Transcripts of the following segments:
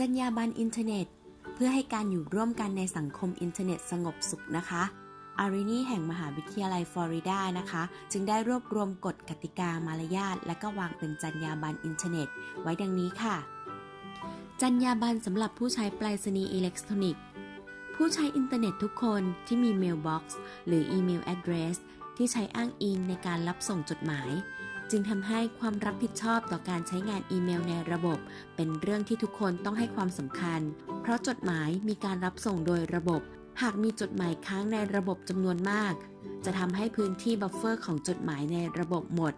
จรรยาบรรณอินเทอร์เน็ต เพื่อให้การอยู่ร่วมกันในสังคมอินเทอร์เน็ตสงบสุขนะคะอารินีแห่งมหาวิทยาลัยฟลอริดานะคะ จึงได้รวบรวมกฎกติกามารยาทและก็วางเป็นจรรยาบรรณอินเทอร์เน็ต ไว้ดังนี้ค่ะ จรรยาบรรณสำหรับผู้ใช้ไปรษณีย์อิเล็กทรอนิกส์ ผู้ใช้อินเทอร์เน็ตทุกคนที่มี mailbox หรือ email address ที่ใช้อ้างอิงในการรับส่งจดหมาย จึงทำให้ความรับผิดชอบต่อการใช้งานอีเมลในระบบ เป็นเรื่องที่ทุกคนต้องให้ความสำคัญ เพราะจดหมายมีการรับส่งโดยระบบ หากมีจดหมายค้างในระบบจำนวนมาก จะทำให้พื้นที่ buffer ของจดหมายในระบบหมด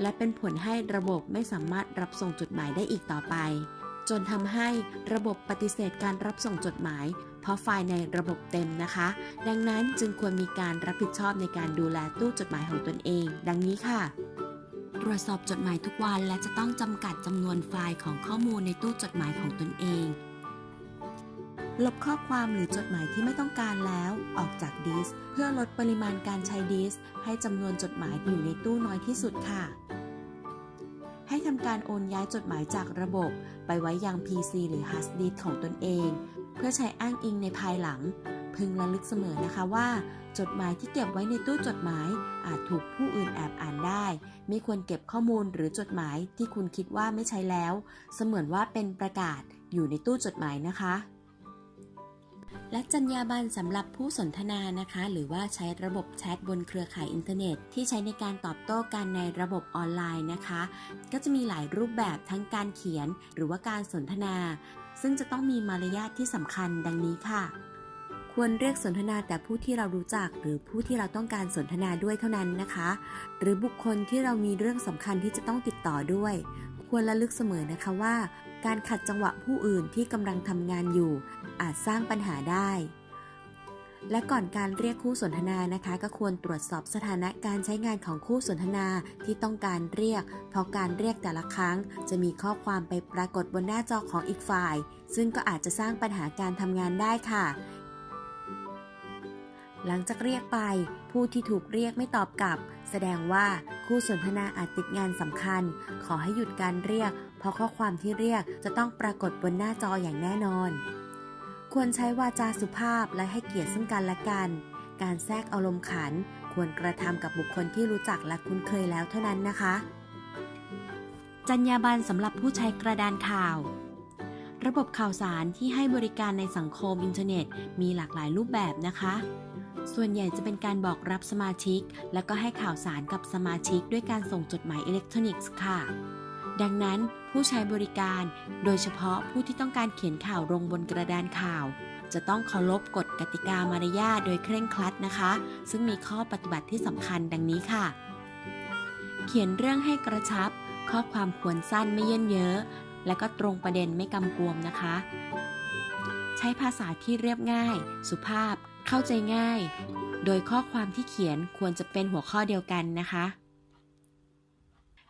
และเป็นผลให้ระบบไม่สามารถรับส่งจดหมายได้อีกต่อไป จนทำให้ระบบปฏิเสธการรับส่งจดหมาย เพราะไฟล์ในระบบเต็มนะคะ ดังนั้นจึงควรมีการรับผิดชอบในการดูแลตู้จดหมายของตนเอง ดังนี้ค่ะ รวจสอบจดหมายทุกวันและจะต้องจำกัดจำนวนไฟล์ของข้อมูลในตู้จดหมายของตนเอง ลบข้อความหรือจดหมายที่ไม่ต้องการแล้วออกจากดิสเพื่อลดปริมาณการใช้ดิสให้จำนวนจดหมายอยู่ในตู้น้อยที่สุดค่ะ ให้ทำการโอนย้ายจดหมายจากระบบ ไปไว้ยัง PC หรือ Hard Disk ของตนเอง เพื่อใช้อ้างอิงในภายหลัง พึงระลึกเสมอนะคะว่า จดหมายที่เก็บไว้ในตู้จดหมาย อาจถูกผู้อื่นแอบอ่านได้ ไม่ควรเก็บข้อมูลหรือจดหมายที่คุณคิดว่าไม่ใช้แล้ว เสมือนว่าเป็นประกาศอยู่ในตู้จดหมายนะคะ และจรรยาบรรณสำหรับผู้สนทนานะคะ หรือว่าใช้ระบบแชทบนเครือข่ายอินเทอร์เน็ต ที่ใช้ในการตอบโต้กันในระบบออนไลน์นะคะ ก็จะมีหลายรูปแบบทั้งการเขียนหรือว่าการสนทนา ซึ่งจะต้องมีมารยาทที่สำคัญดังนี้ค่ะ ควรเรียกสนทนาแต่ผู้ที่เรารู้จัก หรือผู้ที่เราต้องการสนทนาด้วยเท่านั้นนะคะ หรือบุคคลที่เรามีเรื่องสำคัญที่จะต้องติดต่อด้วย ควรระลึกเสมอนะคะว่า การขัดจังหวะผู้อื่นที่กำลังทำงานอยู่ อาจสร้างปัญหาได้ และก่อนการเรียกคู่สนทนานะคะ ก็ควรตรวจสอบสถานะการใช้งานของคู่สนทนาที่ต้องการเรียก เพราะการเรียกแต่ละครั้ง จะมีข้อความไปปรากฏบนหน้าจอของอีกฝ่าย ซึ่งก็อาจจะสร้างปัญหาการทำงานได้ค่ะ หลังจากเรียกไป ผู้ที่ถูกเรียกไม่ตอบกลับ แสดงว่าคู่สนทนาอาจติดงานสำคัญ ขอให้หยุดการเรียก เพราะข้อความที่เรียกจะต้องปรากฏบนหน้าจออย่างแน่นอน ควรใช้วาจาสุภาพและให้เกียรติซึ่งกันและกัน การแทรกอารมณ์ขัน ควรกระทำกับบุคคลที่รู้จักและคุ้นเคยแล้วเท่านั้นนะคะ จรรยาบรรณสำหรับผู้ใช้กระดานข่าวระบบข่าวสารที่ให้บริการในสังคมอินเทอร์เน็ต มีหลากหลายรูปแบบนะคะ ส่วนใหญ่จะเป็นการบอกรับสมาชิก และก็ให้ข่าวสารกับสมาชิกด้วยการส่งจดหมายอิเล็กทรอนิกส์ค่ะ ดังนั้นผู้ใช้บริการ โดยเฉพาะผู้ที่ต้องการเขียนข่าวลงบนกระดานข่าว จะต้องเคารพกฎกติกามารยาทโดยเคร่งครัดนะคะ ซึ่งมีข้อปฏิบัติที่สำคัญดังนี้ค่ะ เขียนเรื่องให้กระชับ ข้อความควรสั้นไม่เยินเยอะและก็ตรงประเด็นไม่กำกวมนะคะ ใช้ภาษาที่เรียบง่าย สุภาพ เข้าใจง่าย โดยข้อความที่เขียนควรจะเป็นหัวข้อเดียวกันนะคะ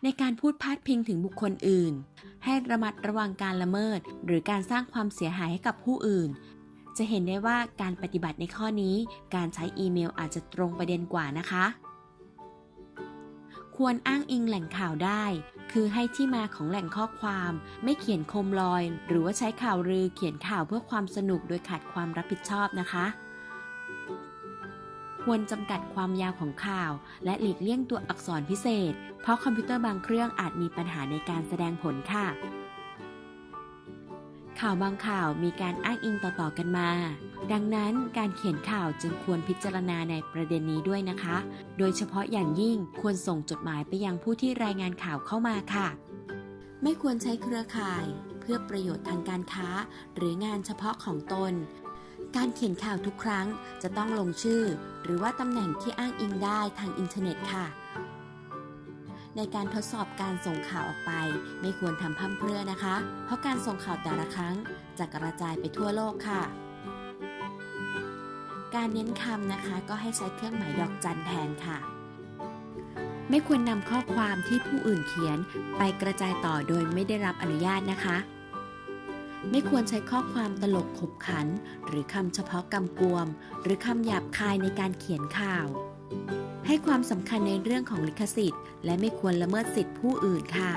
ในการพูดพาดพิงถึงบุคคลอื่น ให้ระมัดระวังการละเมิด หรือการสร้างความเสียหายให้กับผู้อื่น จะเห็นได้ว่าการปฏิบัติในข้อนี้ การใช้อีเมลอาจจะตรงประเด็นกว่านะคะ ควรอ้างอิงแหล่งข่าวได้ คือให้ที่มาของแหล่งข้อความ ไม่เขียนโคมลอย หรือว่าใช้ข่าวลือเขียนข่าวเพื่อความสนุกโดยขาดความรับผิดชอบนะคะ ควรจำกัดความยาวของข่าว และหลีกเลี่ยงตัวอักษรพิเศษ เพราะคอมพิวเตอร์บางเครื่องอาจมีปัญหาในการแสดงผลค่ะ ข่าวบางข่าวมีการอ้างอิงต่อๆกันมา ดังนั้นการเขียนข่าวจึงควรพิจารณาในประเด็นนี้ด้วยนะคะ โดยเฉพาะอย่างยิ่งควรส่งจดหมายไปยังผู้ที่รายงานข่าวเข้ามาค่ะ ไม่ควรใช้เครือข่าย เพื่อประโยชน์ทางการค้า หรืองานเฉพาะของตน การเขียนข่าวทุกครั้งจะต้องลงชื่อ หรือว่าตำแหน่งที่อ้างอิงได้ทางอินเทอร์เน็ตค่ะ ในการทดสอบการส่งข่าวออกไป ไม่ควรทำพั่มเพรื่อนะคะ เพราะการส่งข่าวแต่ละครั้งจะกระจายไปทั่วโลกค่ะ การเน้นคำนะคะก็ให้ใช้เครื่องหมายดอกจันแทนค่ะไม่ควรนำข้อความที่ผู้อื่นเขียนไปกระจายต่อโดยไม่ได้รับอนุญาตนะคะ ไม่ควรใช้ข้อความตลกขบขัน หรือคำเฉพาะกำกวม หรือคำหยาบคายในการเขียนข่าว ให้ความสำคัญในเรื่องของลิขสิทธิ์ และไม่ควรละเมิดสิทธิผู้อื่นค่ะ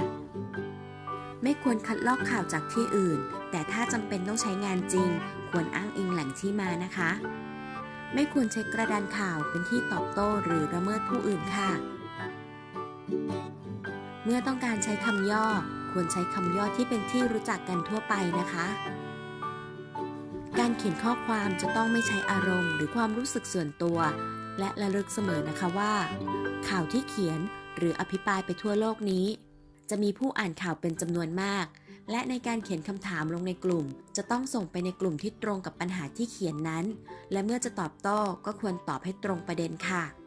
ไม่ควรคัดลอกข่าวจากที่อื่น แต่ถ้าจำเป็นต้องใช้งานจริง ควรอ้างอิงแหล่งที่มานะคะ ไม่ควรใช้กระดานข่าวเป็นที่ตอบโต้หรือระเมิดผู้อื่นค่ะ เมื่อต้องการใช้คำย่อ ควรใช้คำย่อที่เป็นที่รู้จักกันทั่วไปนะคะ การเขียนข้อความจะต้องไม่ใช้อารมณ์ หรือความรู้สึกส่วนตัว และระลึกเสมอนะคะว่า ข่าวที่เขียนหรืออภิปรายไปทั่วโลกนี้ จะมีผู้อ่านข่าวเป็นจำนวนมาก และในการเขียนคำถามลงในกลุ่ม จะต้องส่งไปในกลุ่มที่ตรงกับปัญหาที่เขียนนั้น และเมื่อจะตอบโต้ก็ควรตอบให้ตรงประเด็นค่ะ